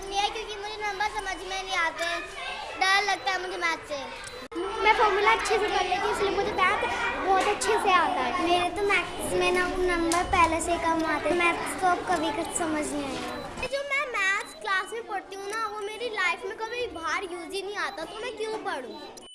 पसंद नहीं है क्योंकि मुझे नंबर समझ में नहीं आते डर लगता है मुझे मैथ से। मैं फॉर्मूला अच्छे से कर लेती हूँ इसलिए मुझे मैथ बहुत अच्छे से आता है। मेरे तो मैथ्स में ना नंबर पहले से कम आते मैथ्स तो अब कभी कुछ समझ नहीं आया। जो मैं मैथ्स क्लास में पढ़ती हूँ ना वो मेरी लाइफ में कभी बाहर यूज़ ही नहीं आता तो मैं क्यों पढ़ूँ?